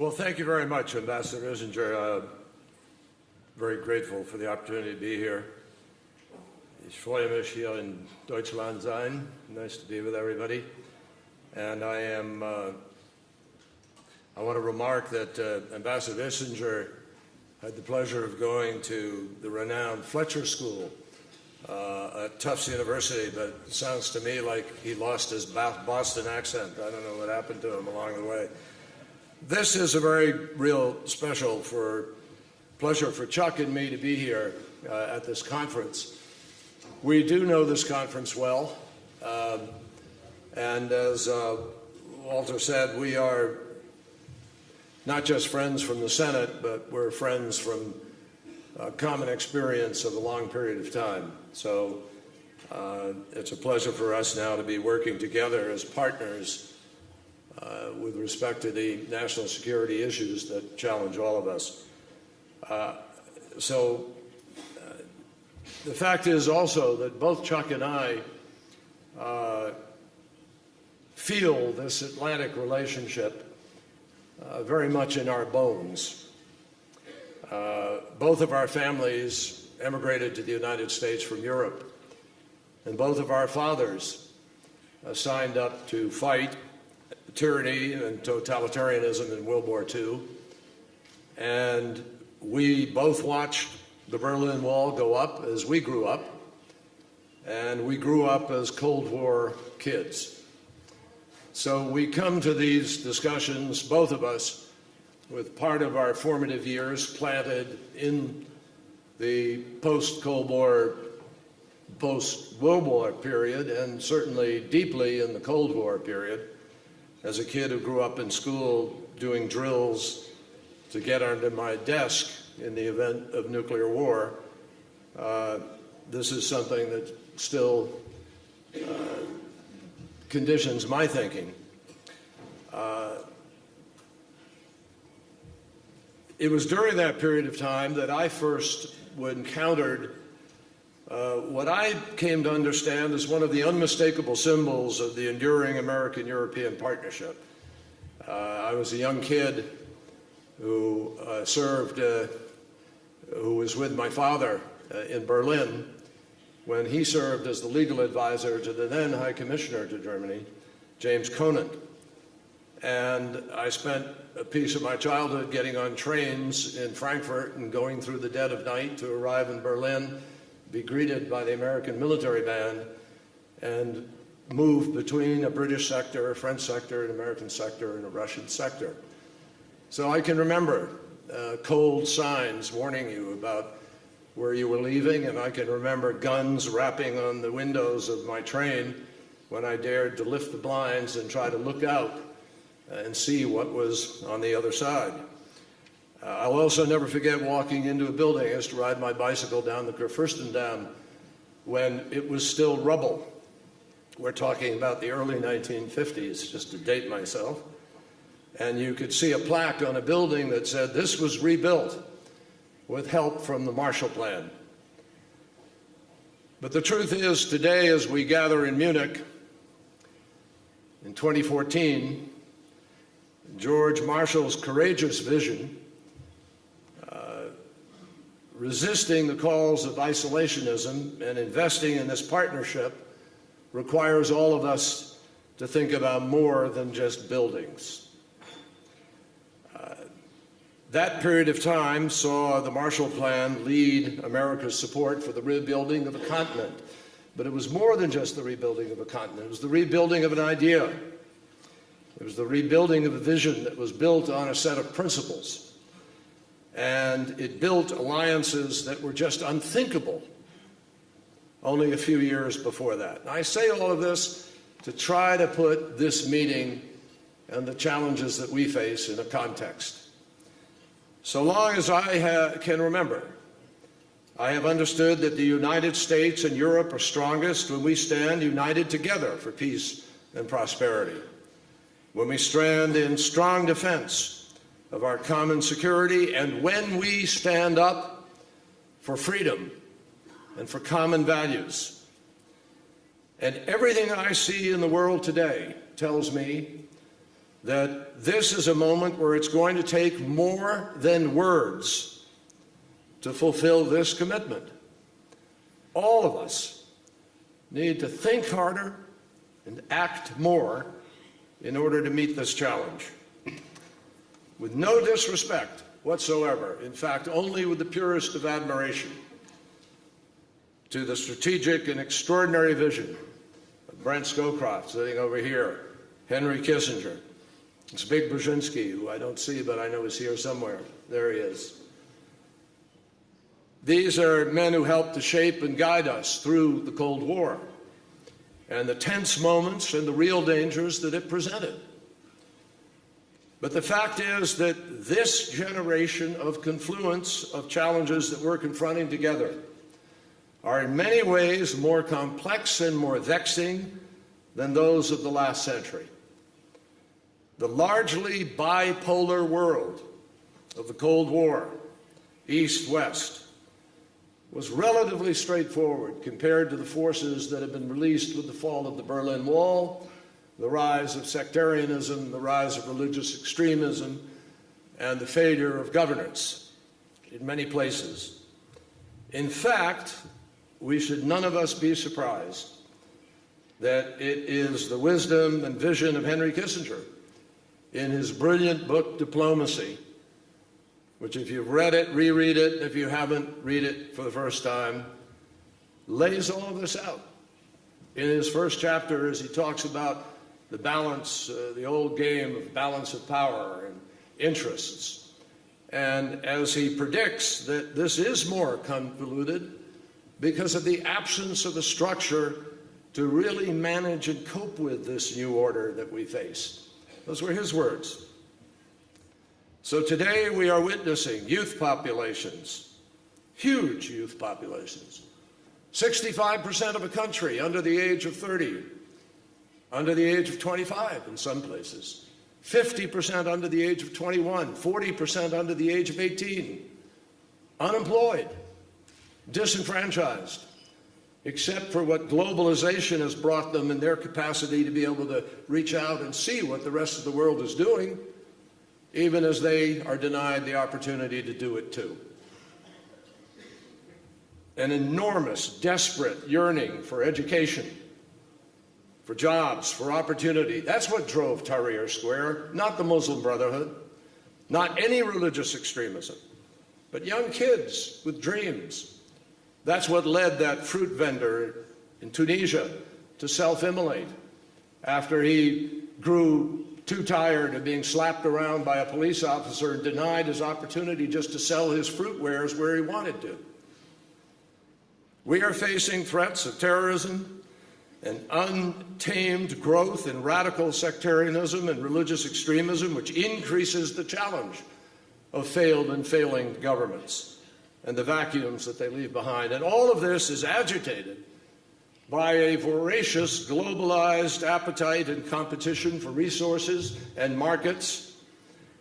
Well, thank you very much, Ambassador Ischinger. Uh, very grateful for the opportunity to be here. Ich freue mich hier in Deutschland sein. Nice to be with everybody. And I am, uh, I want to remark that uh, Ambassador Ischinger had the pleasure of going to the renowned Fletcher School uh, at Tufts University, but it sounds to me like he lost his Boston accent. I don't know what happened to him along the way. This is a very real special for pleasure for Chuck and me to be here uh, at this conference. We do know this conference well, um, and as uh, Walter said, we are not just friends from the Senate, but we're friends from a common experience of a long period of time. So uh, it's a pleasure for us now to be working together as partners uh, with respect to the national security issues that challenge all of us. Uh, so uh, the fact is also that both Chuck and I uh, feel this Atlantic relationship uh, very much in our bones. Uh, both of our families emigrated to the United States from Europe, and both of our fathers signed up to fight tyranny and totalitarianism in World War II. And we both watched the Berlin Wall go up as we grew up, and we grew up as Cold War kids. So we come to these discussions, both of us, with part of our formative years planted in the post-Cold War, post-World War period, and certainly deeply in the Cold War period. As a kid who grew up in school doing drills to get under my desk in the event of nuclear war, uh, this is something that still uh, conditions my thinking. Uh, it was during that period of time that I first encountered uh, what I came to understand is one of the unmistakable symbols of the enduring American-European partnership. Uh, I was a young kid who uh, served, uh, who was with my father uh, in Berlin when he served as the legal advisor to the then High Commissioner to Germany, James Conant. And I spent a piece of my childhood getting on trains in Frankfurt and going through the dead of night to arrive in Berlin, be greeted by the American military band, and move between a British sector, a French sector, an American sector, and a Russian sector. So I can remember uh, cold signs warning you about where you were leaving, and I can remember guns rapping on the windows of my train when I dared to lift the blinds and try to look out and see what was on the other side. Uh, I'll also never forget walking into a building. I used to ride my bicycle down the Kurfürstendamm when it was still rubble. We're talking about the early 1950s, just to date myself. And you could see a plaque on a building that said, this was rebuilt with help from the Marshall Plan. But the truth is, today as we gather in Munich in 2014, George Marshall's courageous vision, resisting the calls of isolationism and investing in this partnership requires all of us to think about more than just buildings. Uh, that period of time saw the Marshall Plan lead America's support for the rebuilding of a continent. But it was more than just the rebuilding of a continent. It was the rebuilding of an idea. It was the rebuilding of a vision that was built on a set of principles. And it built alliances that were just unthinkable only a few years before that. And I say all of this to try to put this meeting and the challenges that we face in a context. So long as I can remember, I have understood that the United States and Europe are strongest when we stand united together for peace and prosperity, when we stand in strong defense of our common security, and when we stand up for freedom and for common values. And everything I see in the world today tells me that this is a moment where it's going to take more than words to fulfill this commitment. All of us need to think harder and act more in order to meet this challenge. With no disrespect whatsoever, in fact, only with the purest of admiration to the strategic and extraordinary vision of Brent Scowcroft sitting over here, Henry Kissinger, Zbig Brzezinski, who I don't see, but I know is here somewhere. There he is. These are men who helped to shape and guide us through the Cold War and the tense moments and the real dangers that it presented. But the fact is that this generation of confluence of challenges that we're confronting together are in many ways more complex and more vexing than those of the last century. The largely bipolar world of the Cold War, East-West, was relatively straightforward compared to the forces that have been released with the fall of the Berlin Wall, the rise of sectarianism, the rise of religious extremism, and the failure of governance in many places. In fact, we should none of us be surprised that it is the wisdom and vision of Henry Kissinger in his brilliant book, Diplomacy, which if you've read it, reread it. If you haven't, read it for the first time. Lays all of this out. In his first chapter, as he talks about the balance, uh, the old game of balance of power and interests. And as he predicts that this is more convoluted because of the absence of a structure to really manage and cope with this new order that we face. Those were his words. So today we are witnessing youth populations, huge youth populations, 65% of a country under the age of 30, under the age of 25 in some places, 50% under the age of 21, 40% under the age of 18, unemployed, disenfranchised, except for what globalization has brought them in their capacity to be able to reach out and see what the rest of the world is doing even as they are denied the opportunity to do it too. An enormous, desperate yearning for education, for jobs, for opportunity. That's what drove Tahrir Square, not the Muslim Brotherhood, not any religious extremism, but young kids with dreams. That's what led that fruit vendor in Tunisia to self-immolate after he grew too tired of being slapped around by a police officer and denied his opportunity just to sell his fruit wares where he wanted to. We are facing threats of terrorism and untamed growth in radical sectarianism and religious extremism, which increases the challenge of failed and failing governments and the vacuums that they leave behind. And all of this is agitated by a voracious globalized appetite and competition for resources and markets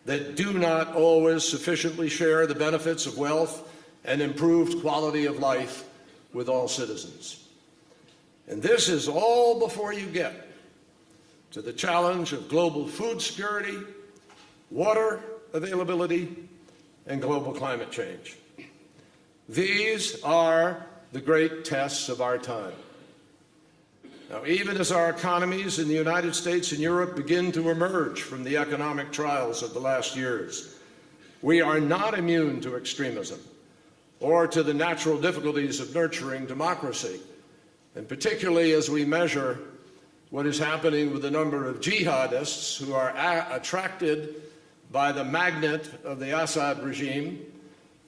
that do not always sufficiently share the benefits of wealth and improved quality of life with all citizens. And this is all before you get to the challenge of global food security, water availability, and global climate change. These are the great tests of our time. Now, even as our economies in the United States and Europe begin to emerge from the economic trials of the last years, we are not immune to extremism or to the natural difficulties of nurturing democracy, and particularly as we measure what is happening with the number of jihadists who are attracted by the magnet of the Assad regime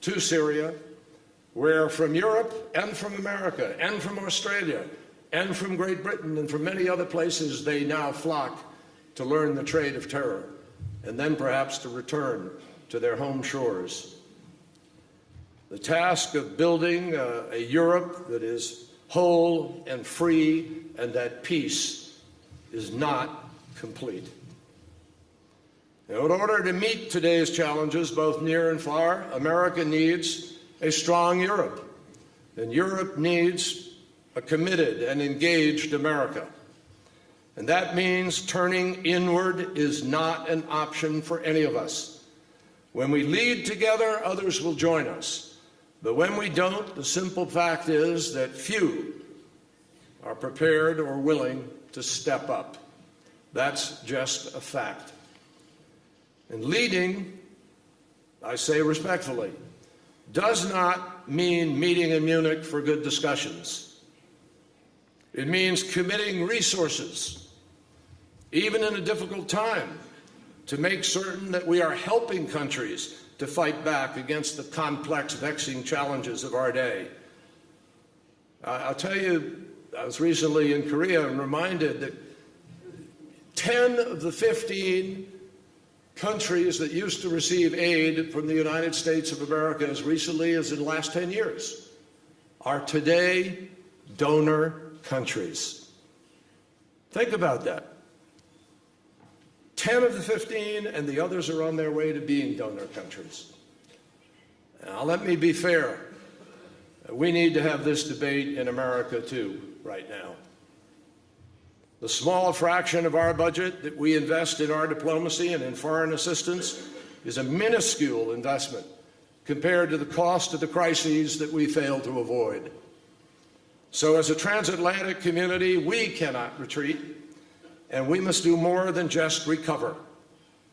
to Syria, where from Europe and from America and from Australia and from Great Britain and from many other places, they now flock to learn the trade of terror and then perhaps to return to their home shores. The task of building a, a Europe that is whole and free and that peace is not complete. Now, in order to meet today's challenges, both near and far, America needs a strong Europe. And Europe needs a committed and engaged America. And that means turning inward is not an option for any of us. When we lead together, others will join us. But when we don't, the simple fact is that few are prepared or willing to step up. That's just a fact. And leading, I say respectfully, does not mean meeting in Munich for good discussions. It means committing resources, even in a difficult time, to make certain that we are helping countries to fight back against the complex, vexing challenges of our day. I'll tell you, I was recently in Korea and reminded that 10 of the 15 countries that used to receive aid from the United States of America as recently as in the last 10 years are today donor countries. Think about that. 10 of the 15 and the others are on their way to being donor countries. Now, let me be fair. We need to have this debate in America too, right now. The small fraction of our budget that we invest in our diplomacy and in foreign assistance is a minuscule investment compared to the cost of the crises that we fail to avoid. So, as a transatlantic community, we cannot retreat, and we must do more than just recover,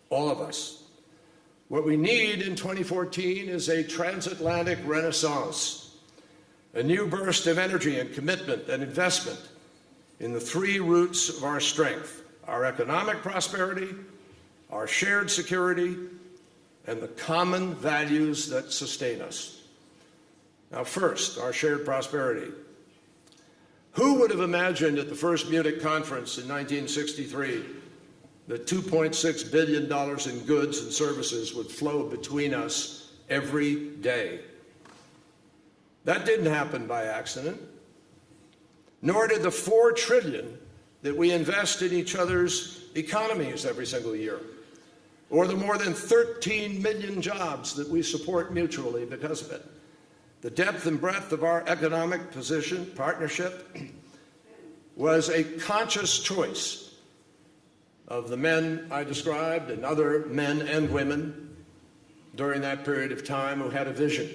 all of us. What we need in 2014 is a transatlantic renaissance, a new burst of energy and commitment and investment in the three roots of our strength our economic prosperity, our shared security, and the common values that sustain us. Now, first, our shared prosperity. Who would have imagined at the first Munich conference in 1963 that $2.6 billion in goods and services would flow between us every day? That didn't happen by accident nor did the 4 trillion that we invest in each other's economies every single year, or the more than 13 million jobs that we support mutually because of it. The depth and breadth of our economic position, partnership, was a conscious choice of the men I described and other men and women during that period of time who had a vision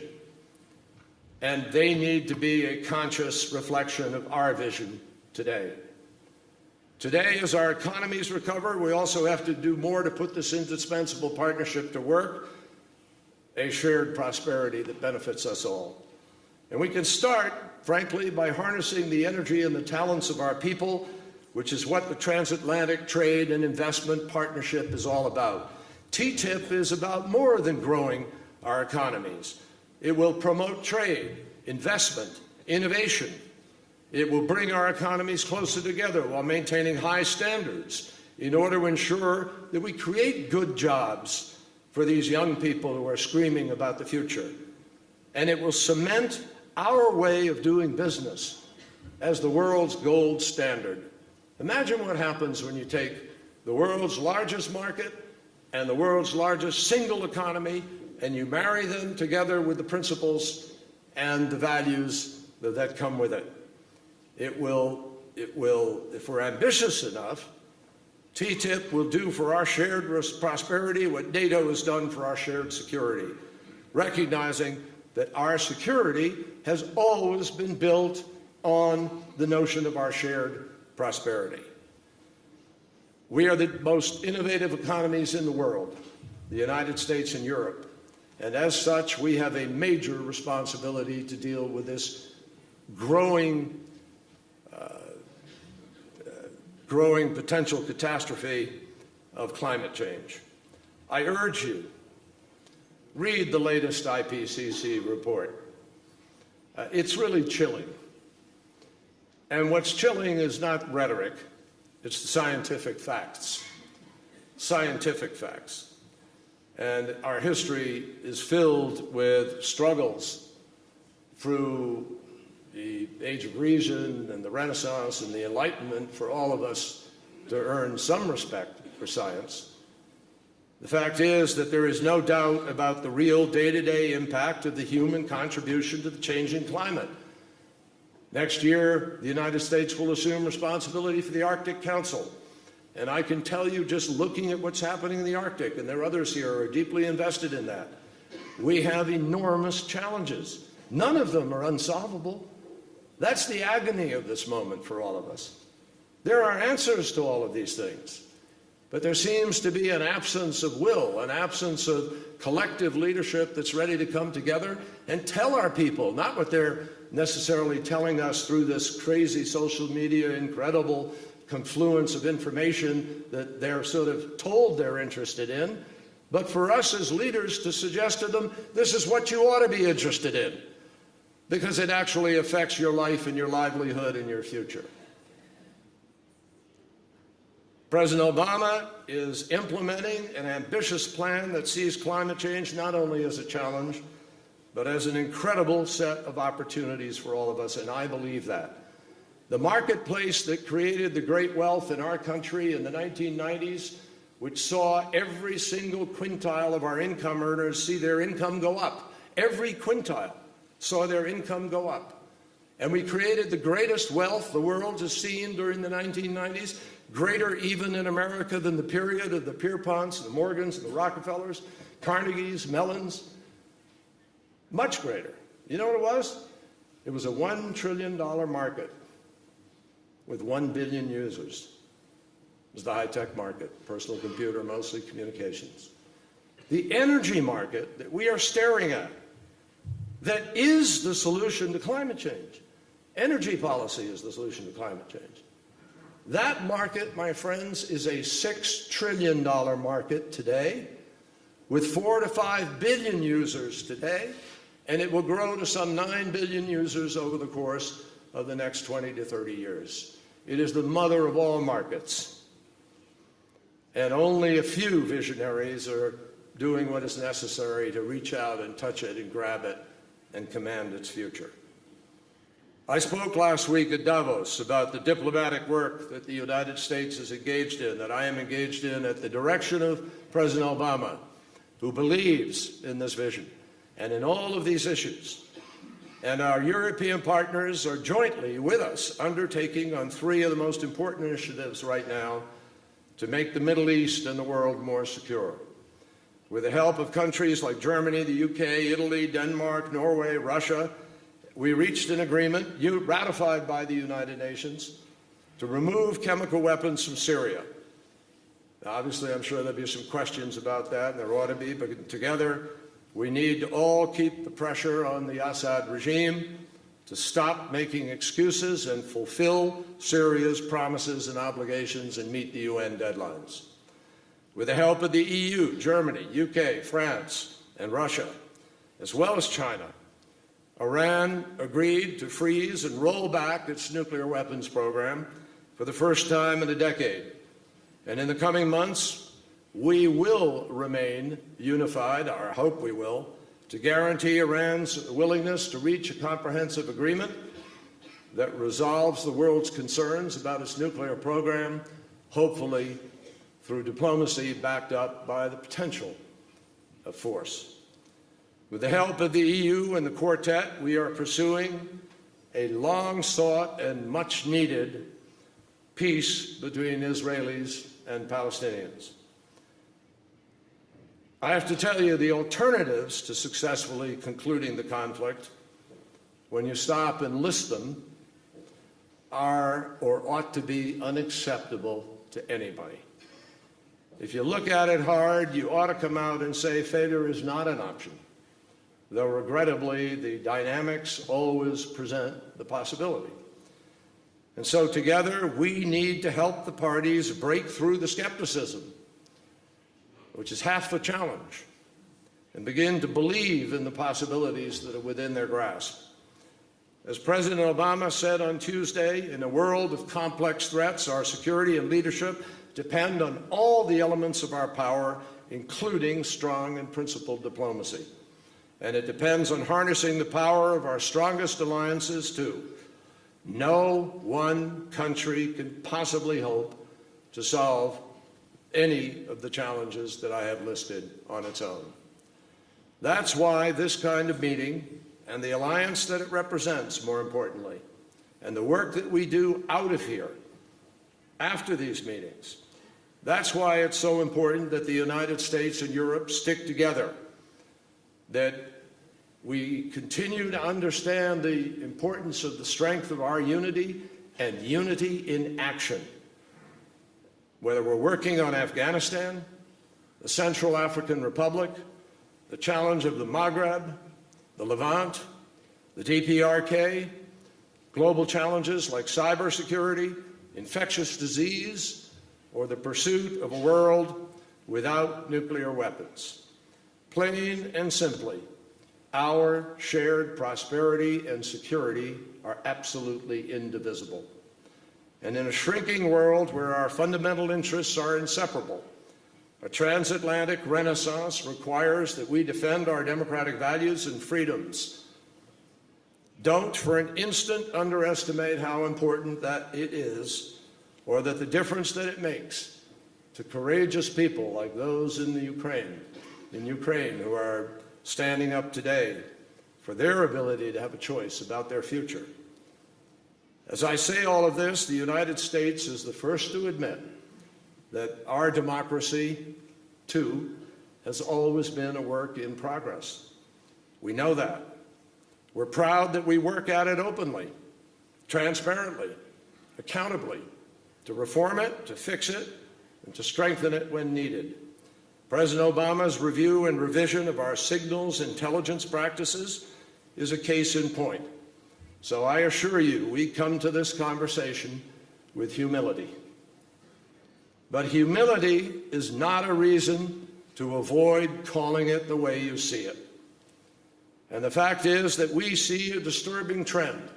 and they need to be a conscious reflection of our vision today. Today, as our economies recover, we also have to do more to put this indispensable partnership to work, a shared prosperity that benefits us all. And we can start, frankly, by harnessing the energy and the talents of our people, which is what the transatlantic trade and investment partnership is all about. TTIP is about more than growing our economies. It will promote trade, investment, innovation. It will bring our economies closer together while maintaining high standards in order to ensure that we create good jobs for these young people who are screaming about the future. And it will cement our way of doing business as the world's gold standard. Imagine what happens when you take the world's largest market and the world's largest single economy and you marry them together with the principles and the values that come with it. It will, it will, if we're ambitious enough, TTIP will do for our shared prosperity what NATO has done for our shared security, recognizing that our security has always been built on the notion of our shared prosperity. We are the most innovative economies in the world, the United States and Europe. And as such, we have a major responsibility to deal with this growing, uh, uh, growing potential catastrophe of climate change. I urge you, read the latest IPCC report. Uh, it's really chilling. And what's chilling is not rhetoric, it's the scientific facts. Scientific facts. And our history is filled with struggles through the Age of Reason and the Renaissance and the Enlightenment for all of us to earn some respect for science. The fact is that there is no doubt about the real day to day impact of the human contribution to the changing climate. Next year, the United States will assume responsibility for the Arctic Council. And I can tell you, just looking at what's happening in the Arctic, and there are others here who are deeply invested in that, we have enormous challenges. None of them are unsolvable. That's the agony of this moment for all of us. There are answers to all of these things, but there seems to be an absence of will, an absence of collective leadership that's ready to come together and tell our people, not what they're necessarily telling us through this crazy social media, incredible confluence of information that they're sort of told they're interested in, but for us as leaders to suggest to them, this is what you ought to be interested in, because it actually affects your life and your livelihood and your future. President Obama is implementing an ambitious plan that sees climate change not only as a challenge, but as an incredible set of opportunities for all of us, and I believe that. The marketplace that created the great wealth in our country in the 1990s, which saw every single quintile of our income earners see their income go up, every quintile saw their income go up. And we created the greatest wealth the world has seen during the 1990s, greater even in America than the period of the Pierponts, the Morgans, the Rockefellers, Carnegies, Mellons. Much greater. You know what it was? It was a $1 trillion market with 1 billion users. It was the high-tech market, personal computer, mostly communications. The energy market that we are staring at, that is the solution to climate change. Energy policy is the solution to climate change. That market, my friends, is a $6 trillion market today with 4 to 5 billion users today, and it will grow to some 9 billion users over the course of the next 20 to 30 years. It is the mother of all markets. And only a few visionaries are doing what is necessary to reach out and touch it and grab it and command its future. I spoke last week at Davos about the diplomatic work that the United States is engaged in, that I am engaged in at the direction of President Obama, who believes in this vision and in all of these issues. And our European partners are jointly with us undertaking on three of the most important initiatives right now to make the Middle East and the world more secure. With the help of countries like Germany, the UK, Italy, Denmark, Norway, Russia, we reached an agreement ratified by the United Nations to remove chemical weapons from Syria. Now, obviously, I'm sure there'll be some questions about that, and there ought to be, but together we need to all keep the pressure on the Assad regime to stop making excuses and fulfill Syria's promises and obligations and meet the UN deadlines. With the help of the EU, Germany, UK, France, and Russia, as well as China, Iran agreed to freeze and roll back its nuclear weapons program for the first time in a decade. And in the coming months, we will remain unified, or I hope we will, to guarantee Iran's willingness to reach a comprehensive agreement that resolves the world's concerns about its nuclear program, hopefully through diplomacy backed up by the potential of force. With the help of the EU and the Quartet, we are pursuing a long-sought and much-needed peace between Israelis and Palestinians. I have to tell you, the alternatives to successfully concluding the conflict, when you stop and list them, are or ought to be unacceptable to anybody. If you look at it hard, you ought to come out and say failure is not an option though regrettably the dynamics always present the possibility. And so together we need to help the parties break through the skepticism, which is half the challenge, and begin to believe in the possibilities that are within their grasp. As President Obama said on Tuesday, in a world of complex threats, our security and leadership depend on all the elements of our power, including strong and principled diplomacy and it depends on harnessing the power of our strongest alliances, too. No one country can possibly hope to solve any of the challenges that I have listed on its own. That's why this kind of meeting, and the alliance that it represents, more importantly, and the work that we do out of here after these meetings. That's why it's so important that the United States and Europe stick together, that we continue to understand the importance of the strength of our unity and unity in action. Whether we're working on Afghanistan, the Central African Republic, the challenge of the Maghreb, the Levant, the DPRK, global challenges like cybersecurity, infectious disease, or the pursuit of a world without nuclear weapons. Plain and simply, our shared prosperity and security are absolutely indivisible. And in a shrinking world where our fundamental interests are inseparable, a transatlantic renaissance requires that we defend our democratic values and freedoms. Don't for an instant underestimate how important that it is or that the difference that it makes to courageous people like those in the Ukraine, in Ukraine who are standing up today for their ability to have a choice about their future. As I say all of this, the United States is the first to admit that our democracy, too, has always been a work in progress. We know that. We're proud that we work at it openly, transparently, accountably, to reform it, to fix it, and to strengthen it when needed. President Obama's review and revision of our signals intelligence practices is a case in point. So I assure you, we come to this conversation with humility. But humility is not a reason to avoid calling it the way you see it. And the fact is that we see a disturbing trend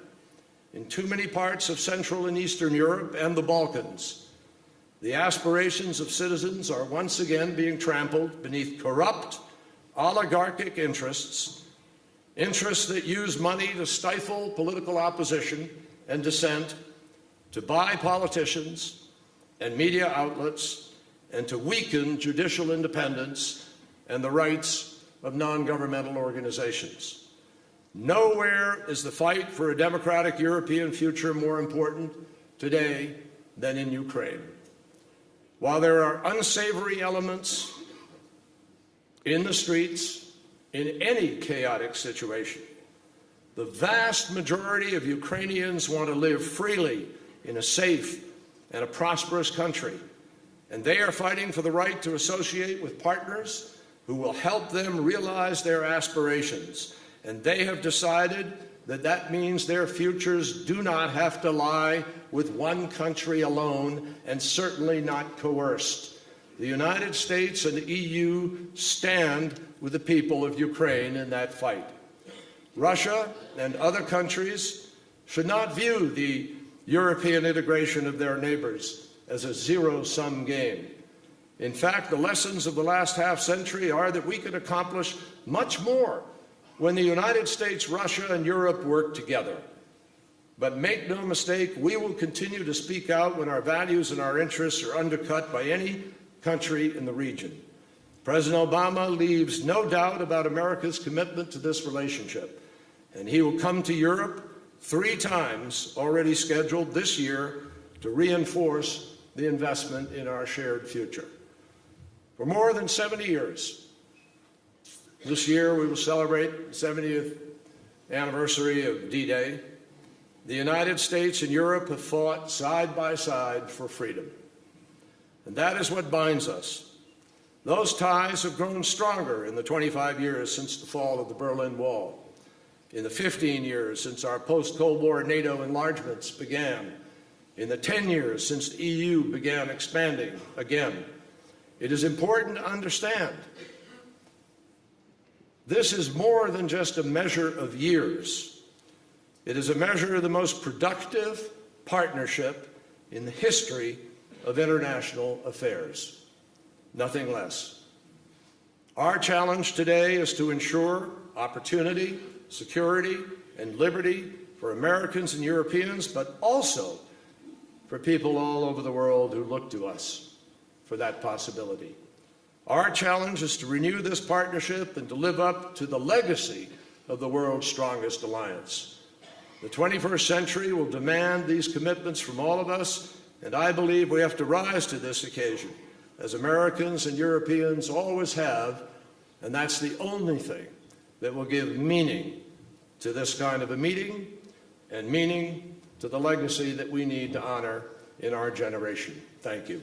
in too many parts of Central and Eastern Europe and the Balkans the aspirations of citizens are once again being trampled beneath corrupt, oligarchic interests, interests that use money to stifle political opposition and dissent, to buy politicians and media outlets, and to weaken judicial independence and the rights of non-governmental organizations. Nowhere is the fight for a democratic European future more important today than in Ukraine. While there are unsavory elements in the streets in any chaotic situation, the vast majority of Ukrainians want to live freely in a safe and a prosperous country, and they are fighting for the right to associate with partners who will help them realize their aspirations. And they have decided that that means their futures do not have to lie with one country alone and certainly not coerced. The United States and the EU stand with the people of Ukraine in that fight. Russia and other countries should not view the European integration of their neighbors as a zero-sum game. In fact, the lessons of the last half century are that we can accomplish much more when the United States, Russia, and Europe work together. But make no mistake, we will continue to speak out when our values and our interests are undercut by any country in the region. President Obama leaves no doubt about America's commitment to this relationship, and he will come to Europe three times already scheduled this year to reinforce the investment in our shared future. For more than 70 years, this year we will celebrate the 70th anniversary of D-Day. The United States and Europe have fought side by side for freedom. And that is what binds us. Those ties have grown stronger in the 25 years since the fall of the Berlin Wall, in the 15 years since our post-Cold War NATO enlargements began, in the 10 years since the EU began expanding again. It is important to understand this is more than just a measure of years. It is a measure of the most productive partnership in the history of international affairs. Nothing less. Our challenge today is to ensure opportunity, security, and liberty for Americans and Europeans, but also for people all over the world who look to us for that possibility. Our challenge is to renew this partnership and to live up to the legacy of the world's strongest alliance. The 21st century will demand these commitments from all of us, and I believe we have to rise to this occasion, as Americans and Europeans always have, and that's the only thing that will give meaning to this kind of a meeting and meaning to the legacy that we need to honor in our generation. Thank you.